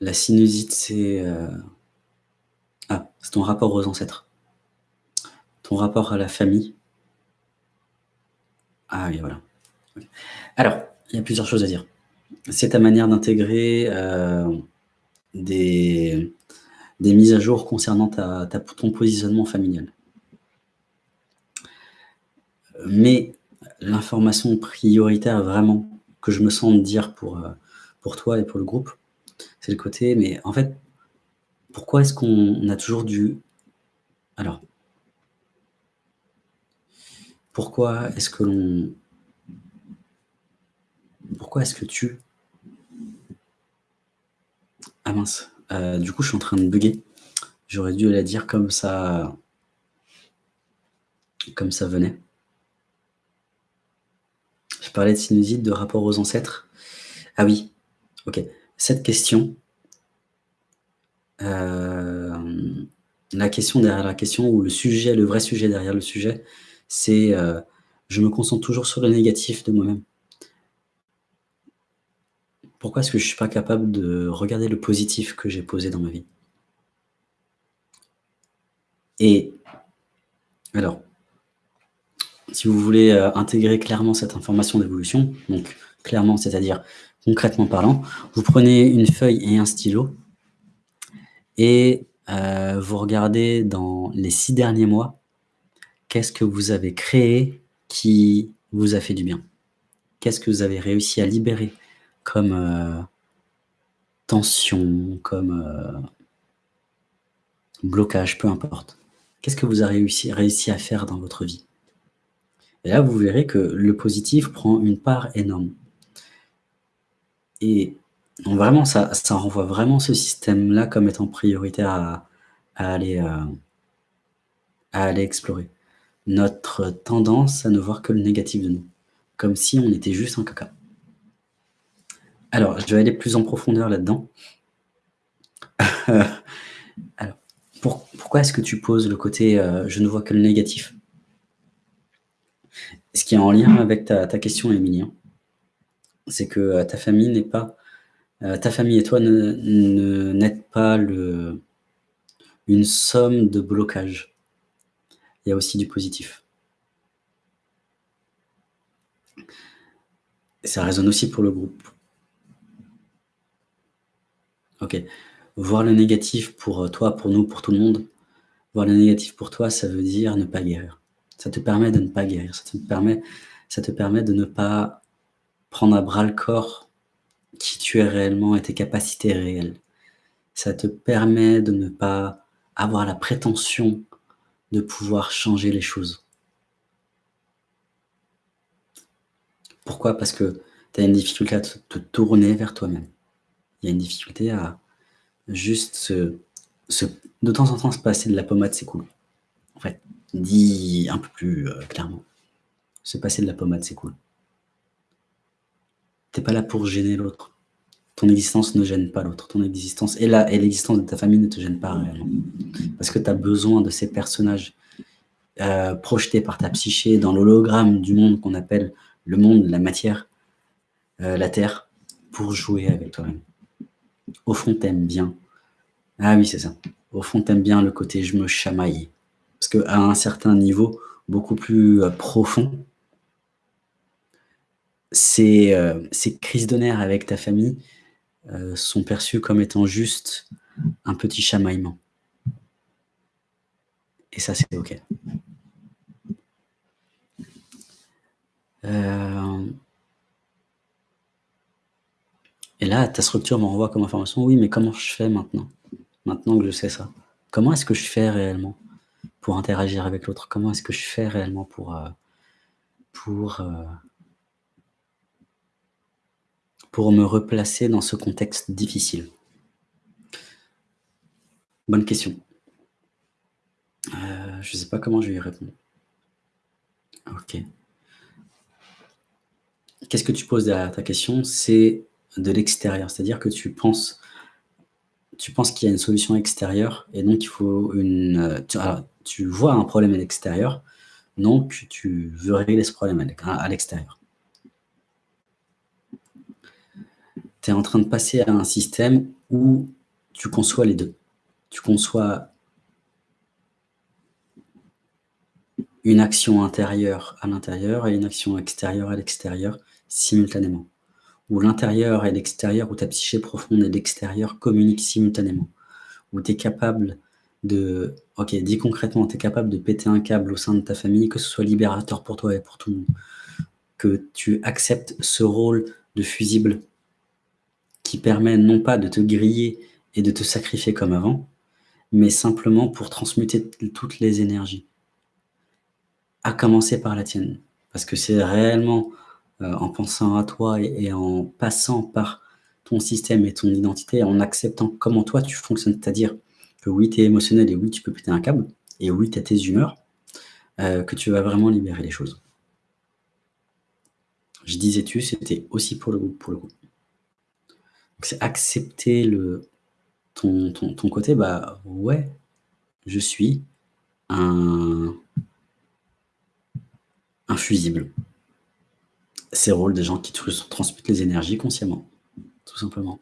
La sinusite, c'est... euh, Ah, c'est ton rapport aux ancêtres. Ton rapport à la famille. Ah oui, voilà. Alors, il y a plusieurs choses à dire. C'est ta manière d'intégrer euh, des, mises à jour concernant ton positionnement familial. Mais l'information prioritaire vraiment que je me sens dire pour, euh, pour toi et pour le groupe, c'est le côté, mais en fait, pourquoi est-ce qu'on a toujours dû... Alors, pourquoi est-ce que l'on... Pourquoi est-ce que tu... Ah mince, euh, du coup je suis en train de bugger. J'aurais dû la dire comme ça... Comme ça venait. Je parlais de sinusite, de rapport aux ancêtres. Ah oui, ok. Cette question, euh, la question derrière la question, ou le sujet, le vrai sujet derrière le sujet, c'est euh, je me concentre toujours sur le négatif de moi-même. Pourquoi est-ce que je ne suis pas capable de regarder le positif que j'ai posé dans ma vie? Et alors, si vous voulez euh, intégrer clairement cette information d'évolution, donc clairement, c'est-à-dire concrètement parlant, vous prenez une feuille et un stylo et euh, vous regardez dans les six derniers mois, qu'est-ce que vous avez créé qui vous a fait du bien? Qu'est-ce que vous avez réussi à libérer comme euh, tension, comme euh, blocage, peu importe? Qu'est-ce que vous avez réussi, réussi à faire dans votre vie? Et là, vous verrez que le positif prend une part énorme. Et vraiment, ça, renvoie vraiment ce système-là comme étant prioritaire à, à aller, euh, à aller explorer. Notre tendance à ne voir que le négatif de nous, comme si on était juste un caca. Alors, je vais aller plus en profondeur là-dedans. Alors, pour- pourquoi est-ce que tu poses le côté euh, je ne vois que le négatif? Ce qui est en lien avec ta, question, Émilien, c'est que euh, ta famille n'est pas... euh, ta famille et toi ne, n'êtes pas une somme de blocage. Il y a aussi du positif. Ça résonne aussi pour le groupe. Ok. Voir le négatif pour euh, toi, pour nous, pour tout le monde, voir le négatif pour toi, ça veut dire ne pas guérir. Ça te permet de ne pas guérir. Ça te permet de ne pas prendre à bras le corps qui tu es réellement et tes capacités réelles. Ça te permet de ne pas avoir la prétention de pouvoir changer les choses. Pourquoi? Parce que tu as une difficulté à te, tourner vers toi-même. Il y a une difficulté à juste se, se- de temps en temps se passer de la pommade, c'est cool. En fait, dit un peu plus euh, clairement. Se passer de la pommade, c'est cool. T'es pas là pour gêner l'autre. Ton existence ne gêne pas l'autre. Ton existence et l'existence de ta famille ne te gêne pas réellement. Parce que tu as besoin de ces personnages euh, projetés par ta psyché dans l'hologramme du monde qu'on appelle le monde, la matière, euh, la terre, pour jouer avec toi-même. Au fond, t'aimes bien. Ah oui, c'est ça. Au fond, t'aimes bien le côté je me chamaille. Parce qu'à un certain niveau, beaucoup plus euh, profond, ces, euh, ces crises de nerfs avec ta famille euh, sont perçues comme étant juste un petit chamaillement. Et ça, c'est OK. Euh, Et là, ta structure m'envoie comme information, oui, mais comment je fais maintenant? Maintenant que je sais ça. Comment est-ce que je fais réellement pour interagir avec l'autre? Comment est-ce que je fais réellement pour, pour, pour me replacer dans ce contexte difficile Bonne question. Euh, je ne sais pas comment je vais y répondre. Ok. Qu'est-ce que tu poses derrière ta question? C'est de l'extérieur, c'est-à-dire que tu penses, tu penses qu'il y a une solution extérieure et donc il faut une... Tu, tu vois un problème à l'extérieur, donc tu veux régler ce problème à l'extérieur. Tu es en train de passer à un système où tu conçois les deux. Tu conçois une action intérieure à l'intérieur et une action extérieure à l'extérieur simultanément. Où l'intérieur et l'extérieur, où ta psyché profonde et l'extérieur communiquent simultanément. Où tu es capable de... Ok, dis concrètement, tu es capable de péter un câble au sein de ta famille, que ce soit libérateur pour toi et pour tout le monde. Que tu acceptes ce rôle de fusible qui permet non pas de te griller et de te sacrifier comme avant, mais simplement pour transmuter toutes les énergies à commencer par la tienne. Parce que c'est réellement euh, en pensant à toi et, en passant par ton système et ton identité, en acceptant comment toi tu fonctionnes, c'est-à-dire que oui, tu es émotionnel et oui, tu peux péter un câble, et oui, tu as tes humeurs, euh, que tu vas vraiment libérer les choses. Je disais tu, c'était aussi pour le coup. Pour le coup. C'est accepter le, ton, ton, côté, bah ouais, je suis un, infusible. C'est le rôle des gens qui transmettent les énergies consciemment, tout simplement.